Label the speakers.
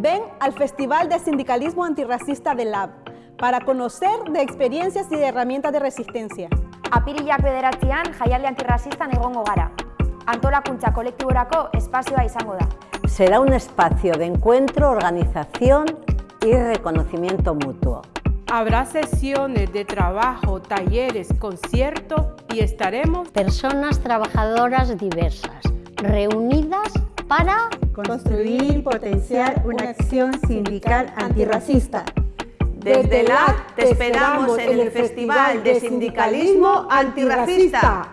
Speaker 1: Ven al Festival de Sindicalismo Antirracista del Lab para conocer de experiencias y de herramientas de resistencia.
Speaker 2: Apirilak bederatzean jaialdi antirrazistan egongo gara. Antolakuntza kolektiborako espazioa izango da.
Speaker 3: Será un espacio de encuentro, organización y reconocimiento mutuo.
Speaker 4: Habrá sesiones de trabajo, talleres, conciertos y estaremos
Speaker 5: personas trabajadoras diversas, reunidas para
Speaker 6: construir y potenciar una acción sindical antirracista.
Speaker 7: Desde LAC te esperamos en el Festival de Sindicalismo Antirracista.